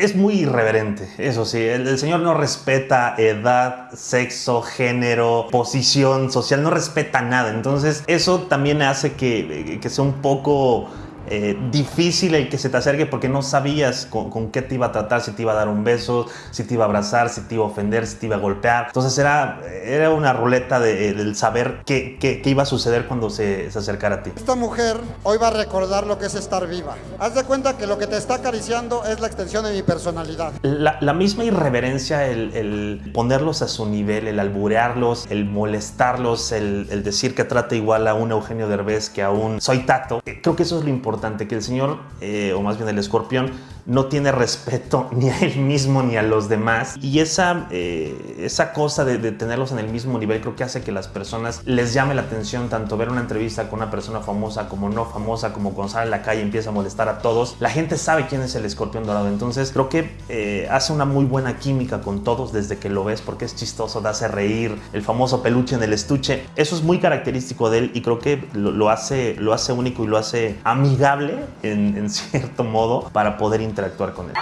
Es muy irreverente, eso sí. El, señor no respeta edad, sexo, género, posición social, no respeta nada. Entonces, eso también hace que, que sea un poco eh, difícil el que se te acerque porque no sabías con, qué te iba a tratar, si te iba a dar un beso, si te iba a abrazar, si te iba a ofender, si te iba a golpear. Entonces era, era una ruleta de, del saber qué, qué, iba a suceder cuando se, se, acercara a ti. Esta mujer hoy va a recordar lo que es estar viva. Haz de cuenta que lo que te está acariciando es la extensión de mi personalidad. La, la misma irreverencia, el, el, ponerlos a su nivel, el alburearlos, el molestarlos, el, el decir que trata igual a un Eugenio Derbez que a un Soy Tato, eh, creo que eso es lo importante que el señor, eh, o más bien el escorpión, no tiene respeto ni a él mismo ni a los demás. Y esa, eh, esa cosa de, tenerlos en el mismo nivel creo que hace que las personas les llame la atención tanto ver una entrevista con una persona famosa como no famosa, como cuando sale a la calle empieza a molestar a todos. La gente sabe quién es el escorpión dorado. Entonces creo que eh, hace una muy buena química con todos desde que lo ves porque es chistoso, da hace reír, el famoso peluche en el estuche. Eso es muy característico de él y creo que lo, hace, lo hace único y lo hace amigable en, en cierto modo para poder interactuar con él.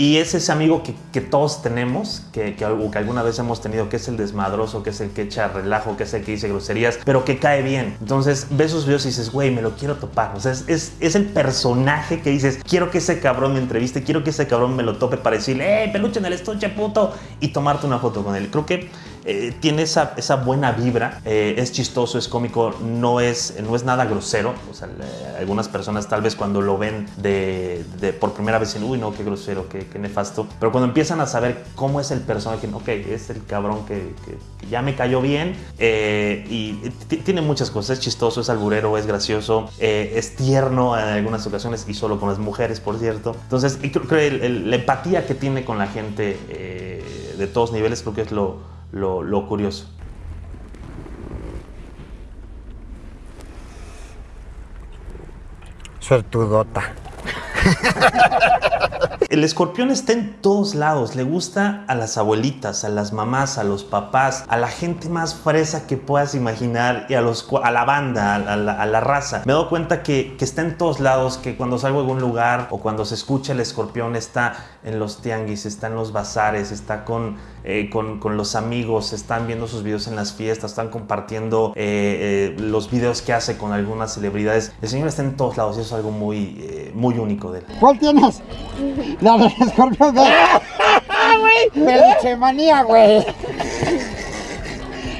Y es ese amigo que, todos tenemos, que, que, alguna vez hemos tenido, que es el desmadroso, que es el que echa relajo, que es el que dice groserías, pero que cae bien. Entonces ves sus videos y dices, güey, me lo quiero topar. O sea, es, es, es, el personaje que dices, quiero que ese cabrón me entreviste, quiero que ese cabrón me lo tope para decirle, ¡eh, peluche en el estuche, puto! Y tomarte una foto con él. Creo que eh, tiene esa, esa, buena vibra, eh, es chistoso, es cómico, no es, no es nada grosero. Algunas personas tal vez cuando lo ven de, por primera vez dicen, uy, no, qué grosero, qué, nefasto. Pero cuando empiezan a saber cómo es el personaje, ok, es el cabrón que, que ya me cayó bien eh, y tiene muchas cosas, es chistoso, es alburero, es gracioso, es tierno en algunas ocasiones y solo con las mujeres, por cierto. Entonces, creo que la empatía que tiene con la gente de todos niveles creo que es lo, lo, lo curioso. Suertudota. El escorpión está en todos lados, le gusta a las abuelitas, a las mamás, a los papás, a la gente más fresa que puedas imaginar y a, los, a la banda, a la, a la raza. Me he dado cuenta que, que, está en todos lados, que cuando salgo a algún lugar o cuando se escucha el escorpión está en los tianguis, está en los bazares, está con, eh, con, con, los amigos, están viendo sus videos en las fiestas, están compartiendo eh, eh, los videos que hace con algunas celebridades. El señor está en todos lados y eso es algo muy, eh, muy único de él. ¿Cuál tienes? La del escorpión de... Peluche manía, güey.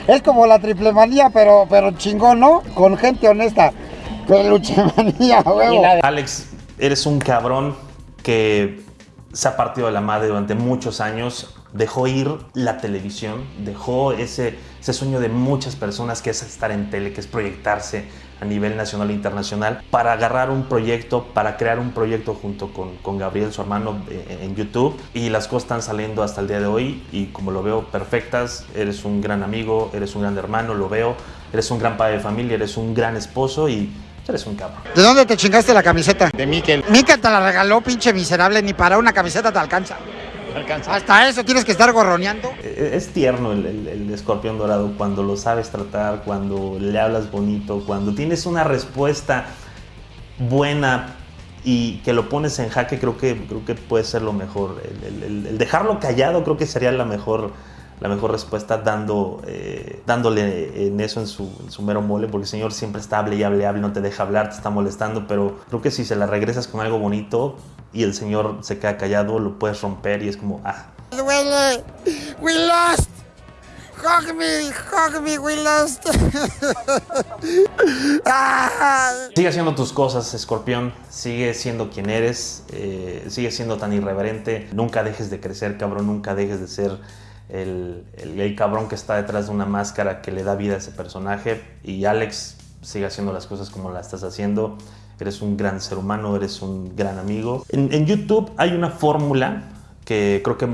Es como la triple manía, pero, pero chingón, ¿no? Con gente honesta. Peluche manía, güey. Alex, eres un cabrón que se ha partido de la madre durante muchos años, dejó ir la televisión, dejó ese, sueño de muchas personas que es estar en tele, que es proyectarse a nivel nacional e internacional, para agarrar un proyecto, para crear un proyecto junto con, Gabriel, su hermano, eh, en YouTube. Y las cosas están saliendo hasta el día de hoy y como lo veo, perfectas. Eres un gran amigo, eres un gran hermano, lo veo. Eres un gran padre de familia, eres un gran esposo y Eres un cabrón. ¿De dónde te chingaste la camiseta? De Miquel. Miquel te la regaló, pinche miserable, ni para una camiseta te alcanza. Alcanza. Hasta eso tienes que estar gorroneando. Es tierno el, el, el, escorpión dorado cuando lo sabes tratar, cuando le hablas bonito, cuando tienes una respuesta buena y que lo pones en jaque, creo que, creo que puede ser lo mejor. El, el dejarlo callado creo que sería la mejor la mejor respuesta dando, eh, dándole en eso en su, en su, mero mole, porque el Señor siempre está hable y hable, hable, no te deja hablar, te está molestando, pero creo que si se la regresas con algo bonito y el Señor se queda callado, lo puedes romper y es como, ah. Duele, we lost. Hug me, hug me, we lost. sigue haciendo tus cosas, escorpión. Sigue siendo quien eres. Eh, sigue siendo tan irreverente. Nunca dejes de crecer, cabrón. Nunca dejes de ser el, el, cabrón que está detrás de una máscara que le da vida a ese personaje. Y Alex sigue haciendo las cosas como las estás haciendo. Eres un gran ser humano, eres un gran amigo. En, en YouTube hay una fórmula que creo que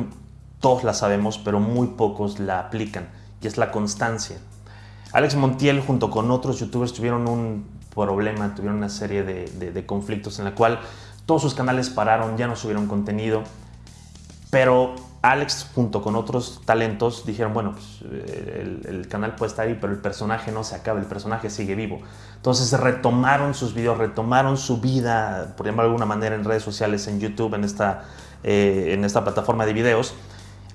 todos la sabemos, pero muy pocos la aplican, y es la constancia. Alex Montiel junto con otros youtubers tuvieron un problema, tuvieron una serie de, de, de conflictos en la cual todos sus canales pararon, ya no subieron contenido, pero Alex junto con otros talentos dijeron, bueno, pues, el, el, canal puede estar ahí, pero el personaje no se acaba, el personaje sigue vivo. Entonces retomaron sus videos, retomaron su vida, por llamarlo de alguna manera, en redes sociales, en YouTube, en esta, eh, en esta plataforma de videos.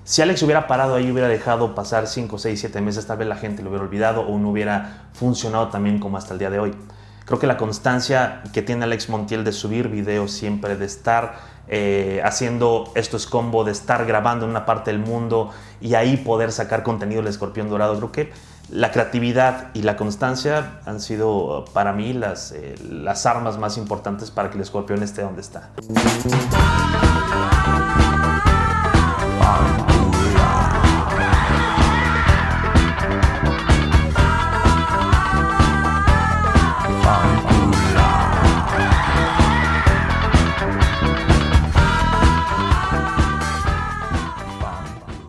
Si Alex hubiera parado ahí, hubiera dejado pasar 5, 6, 7 meses, tal vez la gente lo hubiera olvidado o no hubiera funcionado también como hasta el día de hoy. Creo que la constancia que tiene Alex Montiel de subir videos siempre, de estar eh, haciendo estos combo, de estar grabando en una parte del mundo y ahí poder sacar contenido del escorpión dorado, creo que la creatividad y la constancia han sido para mí las, eh, las armas más importantes para que el escorpión esté donde está.